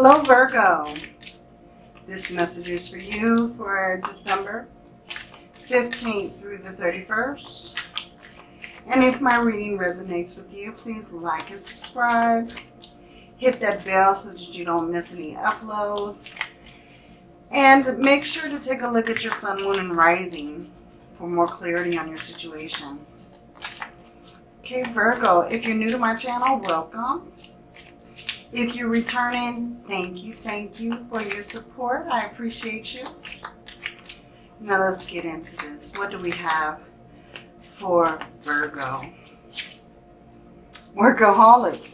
Hello, Virgo. This message is for you for December 15th through the 31st. And if my reading resonates with you, please like and subscribe. Hit that bell so that you don't miss any uploads. And make sure to take a look at your sun, moon, and rising for more clarity on your situation. Okay, Virgo, if you're new to my channel, welcome. If you're returning, thank you, thank you for your support. I appreciate you. Now let's get into this. What do we have for Virgo? Workaholic.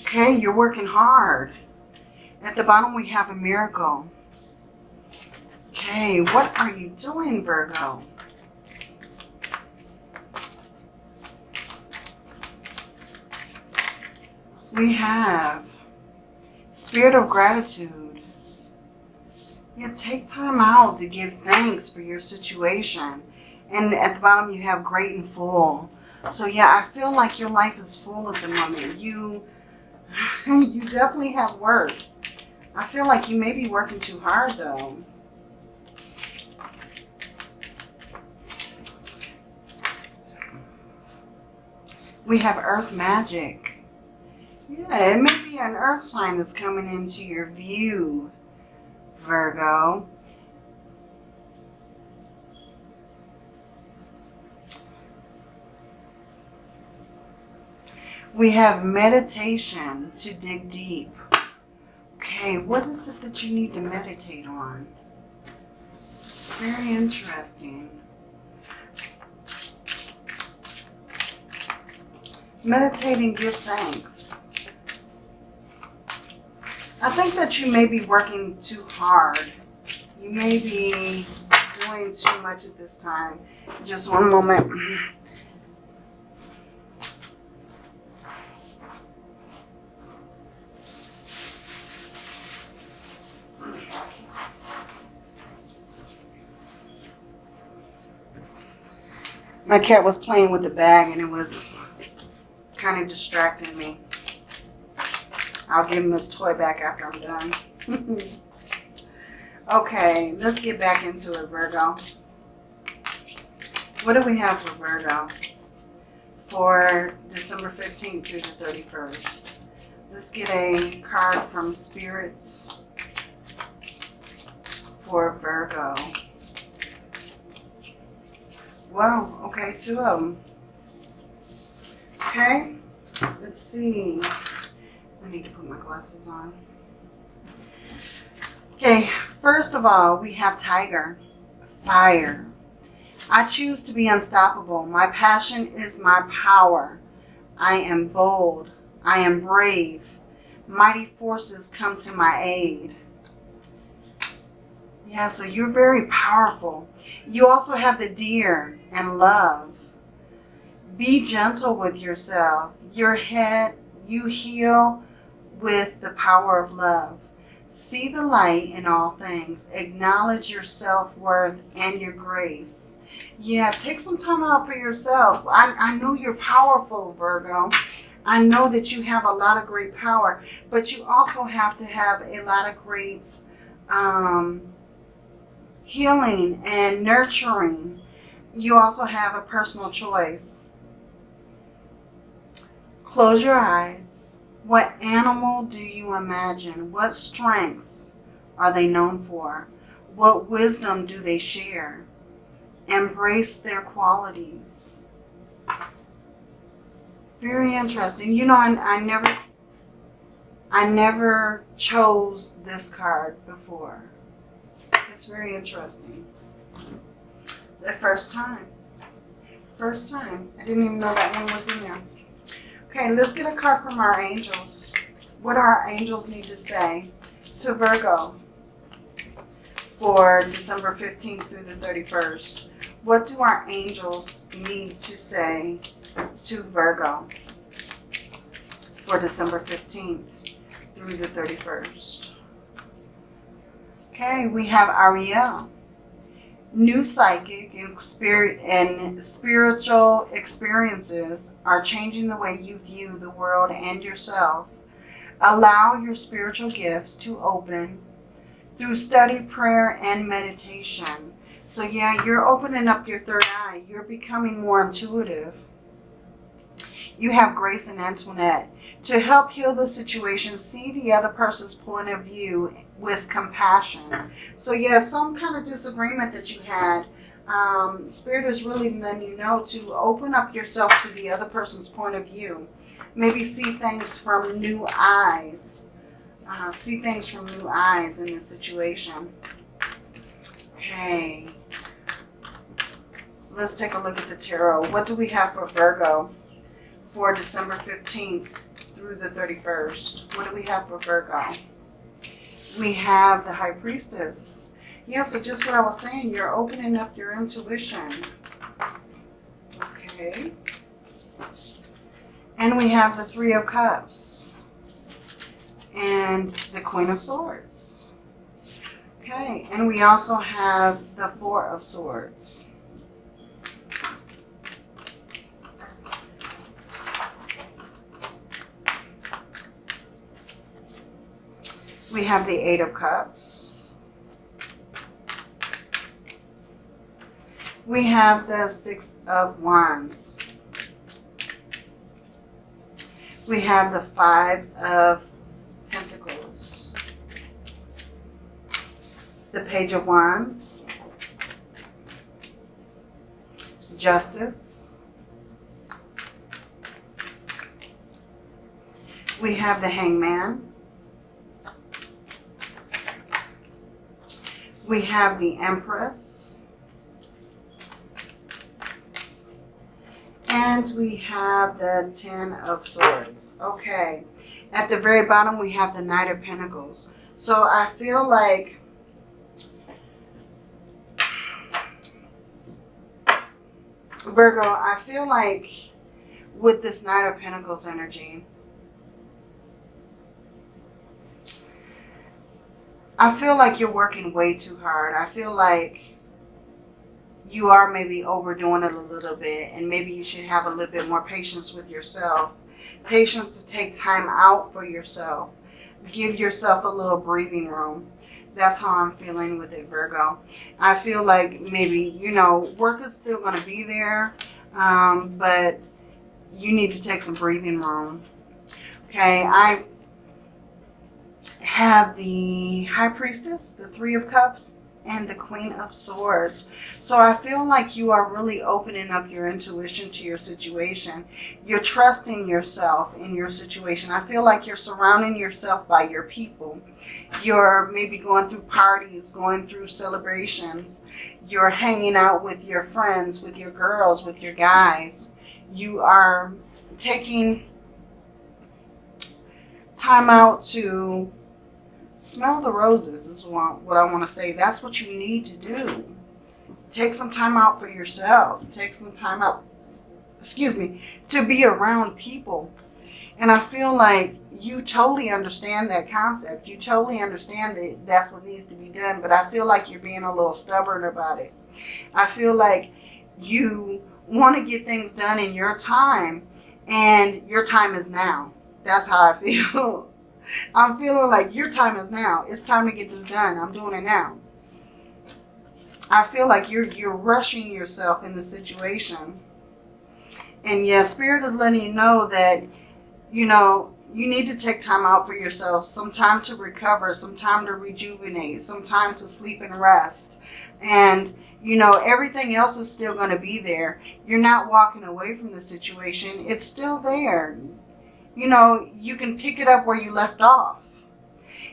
Okay, you're working hard. At the bottom we have a miracle. Okay, what are you doing, Virgo? We have spirit of gratitude. Yeah, take time out to give thanks for your situation. And at the bottom you have great and full. So yeah, I feel like your life is full at the moment. You, you definitely have work. I feel like you may be working too hard though. We have earth magic. Yeah, it may be an earth sign that's coming into your view, Virgo. We have meditation to dig deep. Okay, what is it that you need to meditate on? Very interesting. Meditate and give thanks. I think that you may be working too hard. You may be doing too much at this time. Just one moment. My cat was playing with the bag and it was kind of distracting me. I'll give him this toy back after I'm done. okay, let's get back into it, Virgo. What do we have for Virgo for December 15th through the 31st? Let's get a card from Spirit for Virgo. Wow, okay, two of them. Okay, let's see. I need to put my glasses on. Okay, first of all, we have Tiger, fire. I choose to be unstoppable. My passion is my power. I am bold. I am brave. Mighty forces come to my aid. Yeah, so you're very powerful. You also have the deer and love. Be gentle with yourself. Your head, you heal with the power of love. See the light in all things. Acknowledge your self-worth and your grace. Yeah, take some time out for yourself. I, I know you're powerful, Virgo. I know that you have a lot of great power, but you also have to have a lot of great um, healing and nurturing. You also have a personal choice. Close your eyes what animal do you imagine? What strengths are they known for? What wisdom do they share? Embrace their qualities. Very interesting. You know, I, I never, I never chose this card before. It's very interesting. The first time. First time. I didn't even know that one was in there. Okay, let's get a card from our angels. What do our angels need to say to Virgo for December 15th through the 31st? What do our angels need to say to Virgo for December 15th through the 31st? Okay, we have Ariel new psychic and, spiritual experiences are changing the way you view the world and yourself. Allow your spiritual gifts to open through study, prayer, and meditation. So, yeah, you're opening up your third eye. You're becoming more intuitive. You have Grace and Antoinette to help heal the situation. See the other person's point of view with compassion. So, yeah, some kind of disagreement that you had. Um, Spirit is really letting you know to open up yourself to the other person's point of view. Maybe see things from new eyes. Uh, see things from new eyes in this situation. Okay. Let's take a look at the tarot. What do we have for Virgo for December 15th through the 31st? What do we have for Virgo? We have the High Priestess. Yeah, so just what I was saying, you're opening up your intuition. Okay. And we have the Three of Cups and the Queen of Swords. Okay, and we also have the Four of Swords. We have the Eight of Cups. We have the Six of Wands. We have the Five of Pentacles. The Page of Wands. Justice. We have the Hangman. We have the Empress. And we have the Ten of Swords. Okay. At the very bottom, we have the Knight of Pentacles. So I feel like Virgo, I feel like with this Knight of Pentacles energy, I feel like you're working way too hard. I feel like you are maybe overdoing it a little bit and maybe you should have a little bit more patience with yourself. Patience to take time out for yourself. Give yourself a little breathing room. That's how I'm feeling with it, Virgo. I feel like maybe, you know, work is still going to be there, um, but you need to take some breathing room. Okay, I have the High Priestess, the Three of Cups, and the Queen of Swords. So I feel like you are really opening up your intuition to your situation. You're trusting yourself in your situation. I feel like you're surrounding yourself by your people. You're maybe going through parties, going through celebrations. You're hanging out with your friends, with your girls, with your guys. You are taking time out to smell the roses is what I want to say. That's what you need to do. Take some time out for yourself. Take some time out, excuse me, to be around people. And I feel like you totally understand that concept. You totally understand that that's what needs to be done. But I feel like you're being a little stubborn about it. I feel like you want to get things done in your time and your time is now. That's how I feel. I'm feeling like your time is now. It's time to get this done. I'm doing it now. I feel like you're you're rushing yourself in the situation. And yeah, Spirit is letting you know that, you know, you need to take time out for yourself. Some time to recover, some time to rejuvenate, some time to sleep and rest. And, you know, everything else is still going to be there. You're not walking away from the situation. It's still there you know, you can pick it up where you left off.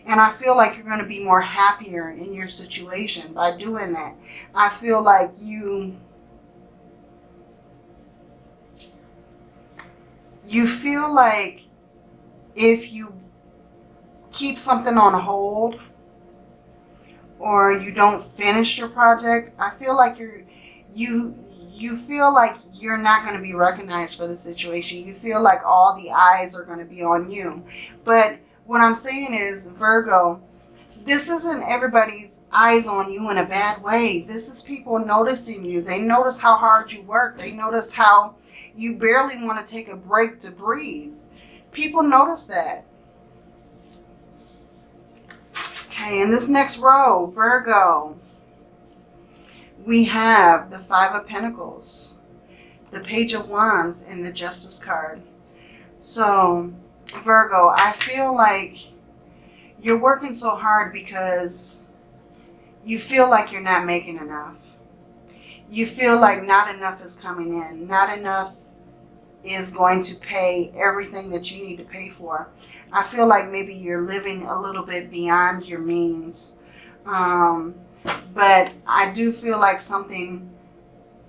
And I feel like you're going to be more happier in your situation by doing that. I feel like you, you feel like if you keep something on hold or you don't finish your project, I feel like you're, you, you feel like you're not going to be recognized for the situation. You feel like all the eyes are going to be on you. But what I'm saying is, Virgo, this isn't everybody's eyes on you in a bad way. This is people noticing you. They notice how hard you work. They notice how you barely want to take a break to breathe. People notice that. Okay, in this next row, Virgo, we have the Five of Pentacles, the Page of Wands, and the Justice card. So, Virgo, I feel like you're working so hard because you feel like you're not making enough. You feel like not enough is coming in. Not enough is going to pay everything that you need to pay for. I feel like maybe you're living a little bit beyond your means. Um, but I do feel like something,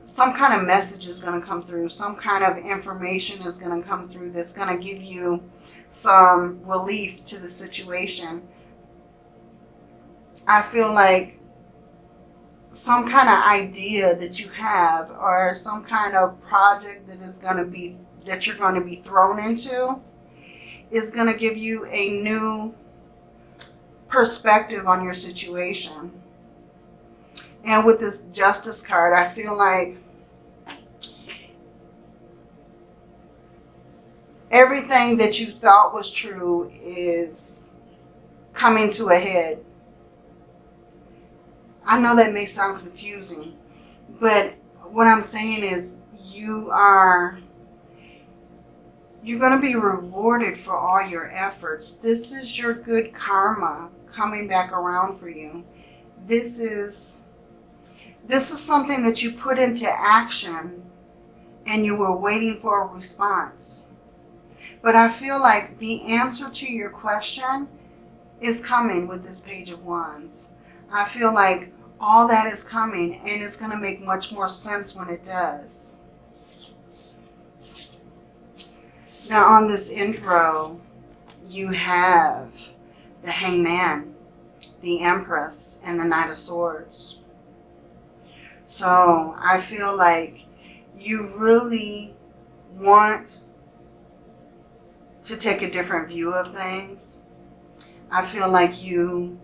some kind of message is going to come through. Some kind of information is going to come through that's going to give you some relief to the situation. I feel like some kind of idea that you have or some kind of project that is going to be that you're going to be thrown into is going to give you a new perspective on your situation. And with this justice card, I feel like everything that you thought was true is coming to a head. I know that may sound confusing, but what I'm saying is you are you're going to be rewarded for all your efforts. This is your good karma coming back around for you. This is this is something that you put into action and you were waiting for a response. But I feel like the answer to your question is coming with this Page of Wands. I feel like all that is coming and it's going to make much more sense when it does. Now on this end row, you have the Hangman, the Empress, and the Knight of Swords. So I feel like you really want to take a different view of things. I feel like you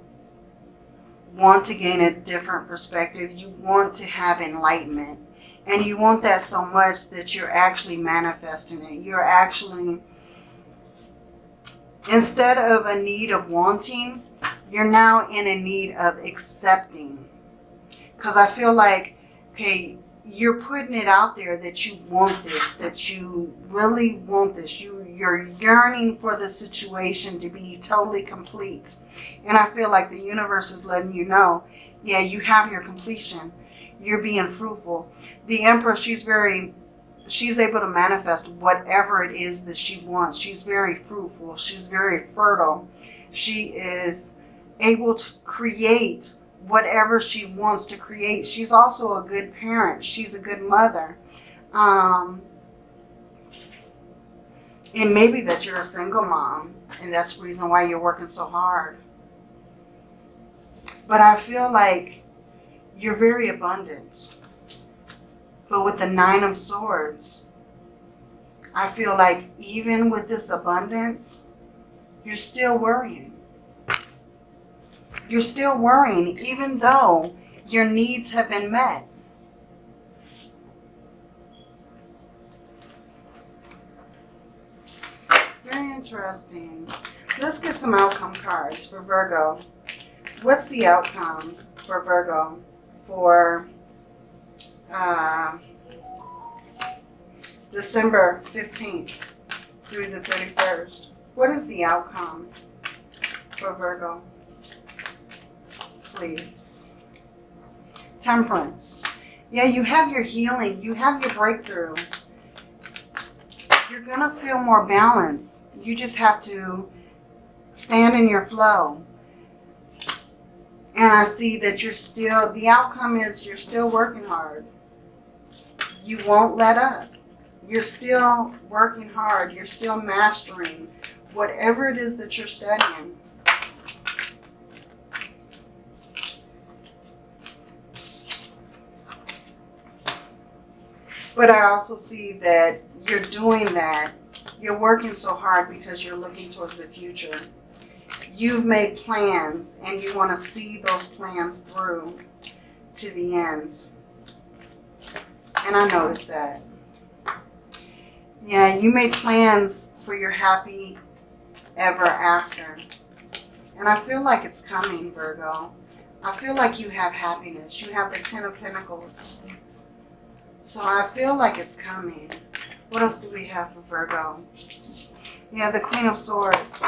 want to gain a different perspective. You want to have enlightenment. And you want that so much that you're actually manifesting it. You're actually, instead of a need of wanting, you're now in a need of accepting. Because I feel like, okay, you're putting it out there that you want this, that you really want this. You, you're yearning for the situation to be totally complete. And I feel like the universe is letting you know, yeah, you have your completion. You're being fruitful. The Empress, she's very, she's able to manifest whatever it is that she wants. She's very fruitful. She's very fertile. She is able to create whatever she wants to create. She's also a good parent. She's a good mother. Um, it may be that you're a single mom and that's the reason why you're working so hard. But I feel like you're very abundant. But with the Nine of Swords, I feel like even with this abundance, you're still worrying. You're still worrying even though your needs have been met. Very interesting. Let's get some outcome cards for Virgo. What's the outcome for Virgo for uh, December 15th through the 31st? What is the outcome for Virgo? Please. Temperance. Yeah, you have your healing. You have your breakthrough. You're going to feel more balance. You just have to stand in your flow. And I see that you're still, the outcome is you're still working hard. You won't let up. You're still working hard. You're still mastering whatever it is that you're studying. But I also see that you're doing that. You're working so hard because you're looking towards the future you've made plans and you want to see those plans through to the end. And I noticed that. Yeah, you made plans for your happy ever after. And I feel like it's coming, Virgo. I feel like you have happiness. You have the Ten of Pentacles. So I feel like it's coming. What else do we have for Virgo? Yeah, the Queen of Swords.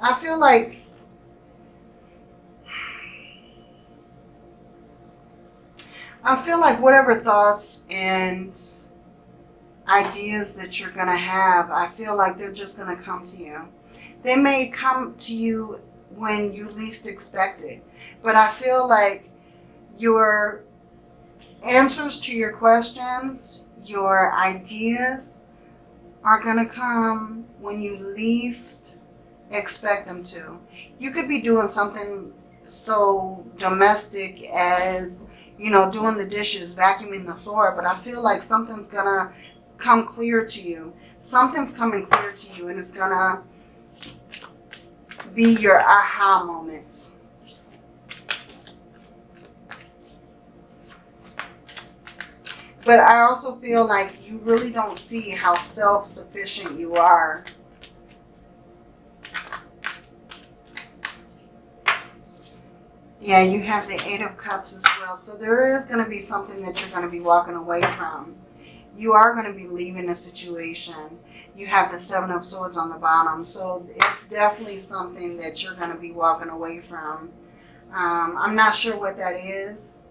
I feel like I feel like whatever thoughts and ideas that you're going to have, I feel like they're just going to come to you. They may come to you when you least expect it. But I feel like your answers to your questions, your ideas are going to come when you least expect them to. You could be doing something so domestic as, you know, doing the dishes, vacuuming the floor, but I feel like something's going to come clear to you. Something's coming clear to you and it's going to be your aha moment. But I also feel like you really don't see how self-sufficient you are. Yeah, you have the Eight of Cups as well. So there is going to be something that you're going to be walking away from. You are going to be leaving a situation. You have the Seven of Swords on the bottom. So it's definitely something that you're going to be walking away from. Um, I'm not sure what that is.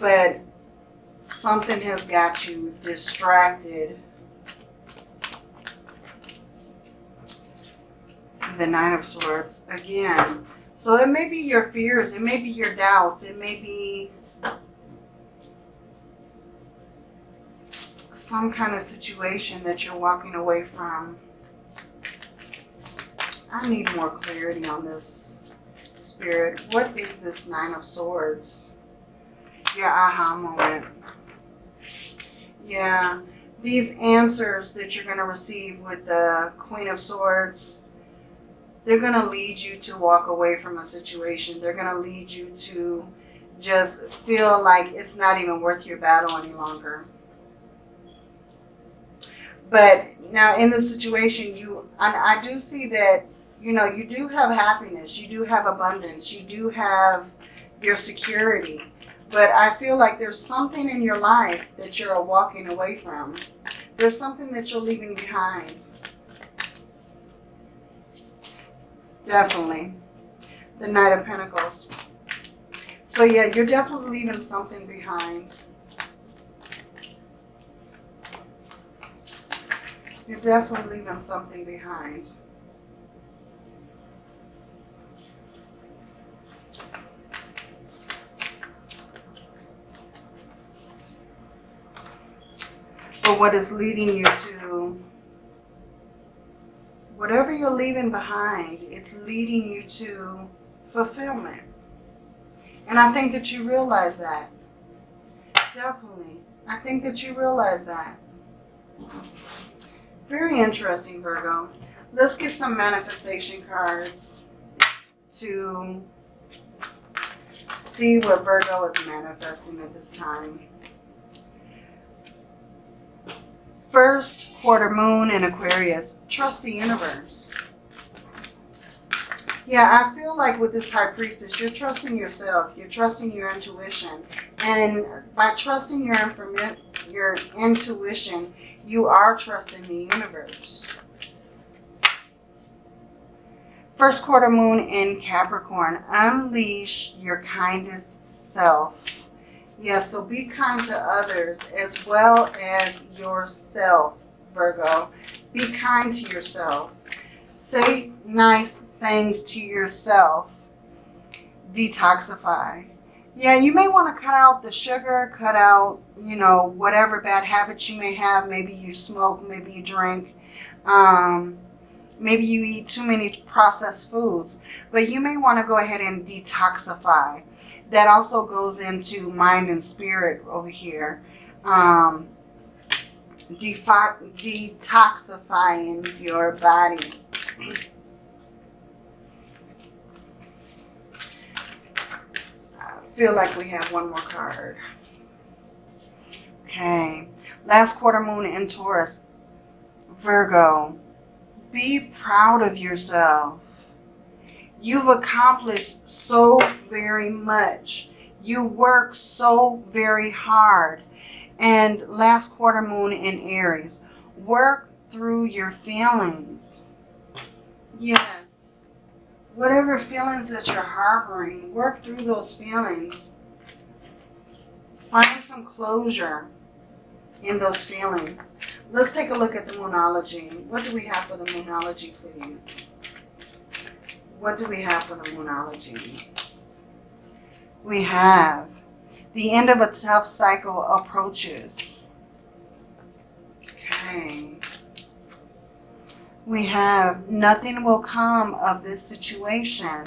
But something has got you distracted. The Nine of Swords. Again, so it may be your fears, it may be your doubts, it may be some kind of situation that you're walking away from. I need more clarity on this, Spirit. What is this Nine of Swords? Your aha moment. Yeah, these answers that you're going to receive with the Queen of Swords, they're going to lead you to walk away from a situation. They're going to lead you to just feel like it's not even worth your battle any longer. But now in this situation, you I, I do see that, you know, you do have happiness. You do have abundance. You do have your security. But I feel like there's something in your life that you're walking away from. There's something that you're leaving behind. Definitely. The Knight of Pentacles. So yeah, you're definitely leaving something behind. You're definitely leaving something behind. What is leading you to whatever you're leaving behind, it's leading you to fulfillment. And I think that you realize that. Definitely. I think that you realize that. Very interesting, Virgo. Let's get some manifestation cards to see what Virgo is manifesting at this time. First quarter moon in Aquarius. Trust the universe. Yeah, I feel like with this High Priestess, you're trusting yourself. You're trusting your intuition. And by trusting your, your intuition, you are trusting the universe. First quarter moon in Capricorn. Unleash your kindest self. Yes, so be kind to others as well as yourself, Virgo. Be kind to yourself. Say nice things to yourself. Detoxify. Yeah, you may want to cut out the sugar, cut out, you know, whatever bad habits you may have. Maybe you smoke, maybe you drink. Um, maybe you eat too many processed foods. But you may want to go ahead and detoxify that also goes into mind and spirit over here. Um, detoxifying your body. I feel like we have one more card. Okay. Last quarter moon in Taurus. Virgo. Be proud of yourself. You've accomplished so very much. You work so very hard. And last quarter moon in Aries, work through your feelings. Yes. Whatever feelings that you're harboring, work through those feelings. Find some closure in those feelings. Let's take a look at the Moonology. What do we have for the Moonology, please? What do we have for the Moonology? We have the end of a tough cycle approaches. Okay. We have nothing will come of this situation.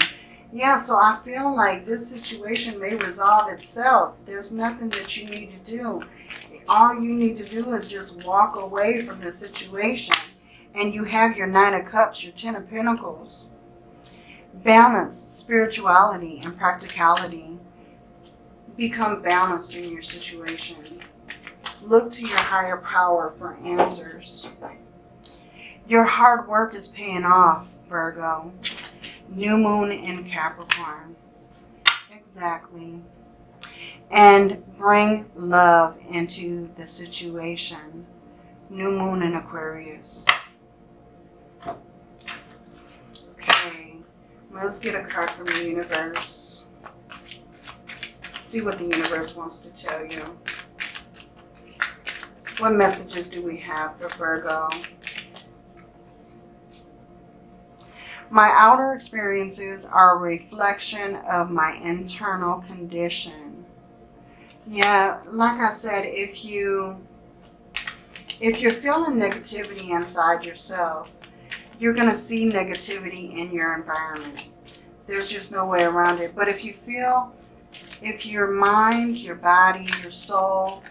Yeah, so I feel like this situation may resolve itself. There's nothing that you need to do. All you need to do is just walk away from the situation. And you have your Nine of Cups, your Ten of Pentacles. Balance, spirituality, and practicality. Become balanced in your situation. Look to your higher power for answers. Your hard work is paying off, Virgo. New moon in Capricorn. Exactly. And bring love into the situation. New moon in Aquarius. Okay. Let's get a card from the universe. See what the universe wants to tell you. What messages do we have for Virgo? My outer experiences are a reflection of my internal condition. Yeah, like I said, if you if you're feeling negativity inside yourself, you're going to see negativity in your environment. There's just no way around it. But if you feel, if your mind, your body, your soul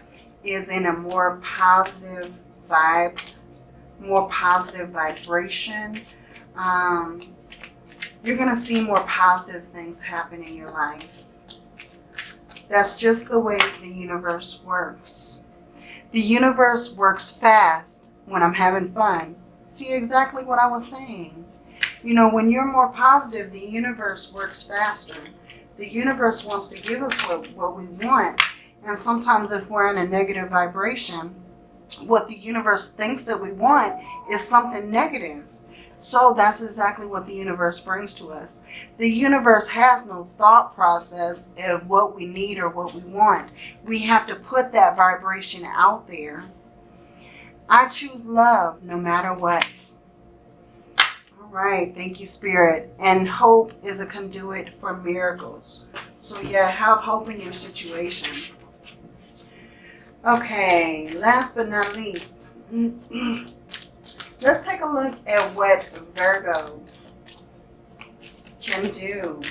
is in a more positive vibe, more positive vibration, um, you're going to see more positive things happen in your life. That's just the way the universe works. The universe works fast when I'm having fun. See exactly what I was saying. You know, when you're more positive, the universe works faster. The universe wants to give us what, what we want. And sometimes if we're in a negative vibration, what the universe thinks that we want is something negative. So that's exactly what the universe brings to us. The universe has no thought process of what we need or what we want. We have to put that vibration out there. I choose love no matter what. All right, thank you, Spirit. And hope is a conduit for miracles. So yeah, have hope in your situation. Okay, last but not least. Let's take a look at what Virgo can do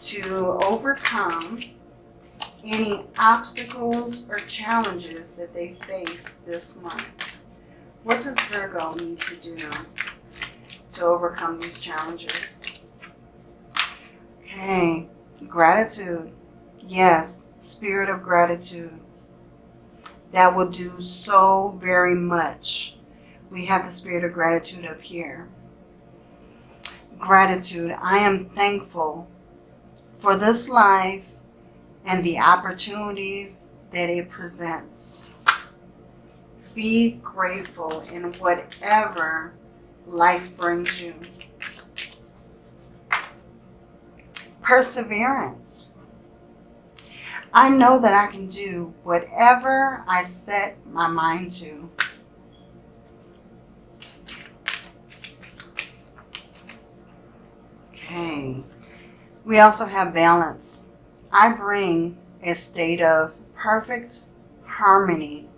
to overcome any obstacles or challenges that they face this month. What does Virgo need to do to overcome these challenges? Okay, gratitude. Yes, spirit of gratitude. That will do so very much we have the spirit of gratitude up here. Gratitude. I am thankful for this life and the opportunities that it presents. Be grateful in whatever life brings you. Perseverance. I know that I can do whatever I set my mind to. Okay. We also have balance. I bring a state of perfect harmony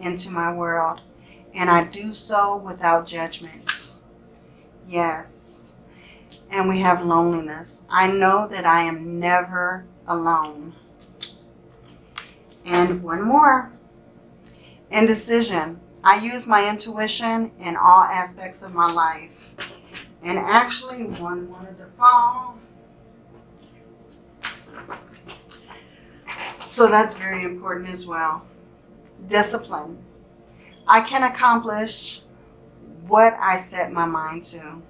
into my world, and I do so without judgment. Yes. And we have loneliness. I know that I am never alone. And one more. Indecision. I use my intuition in all aspects of my life. And actually, one wanted to fall. So that's very important as well. Discipline. I can accomplish what I set my mind to.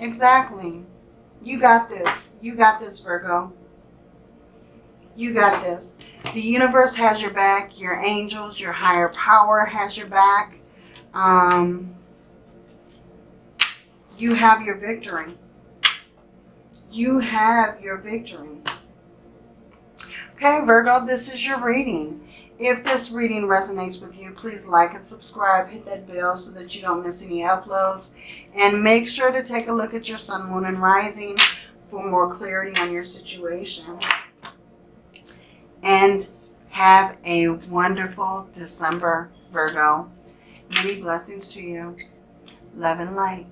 Exactly. You got this. You got this, Virgo. You got this. The universe has your back. Your angels, your higher power has your back. Um, you have your victory. You have your victory. Okay, Virgo, this is your reading. If this reading resonates with you, please like and subscribe. Hit that bell so that you don't miss any uploads. And make sure to take a look at your sun, moon, and rising for more clarity on your situation. And have a wonderful December, Virgo. Many blessings to you. Love and light.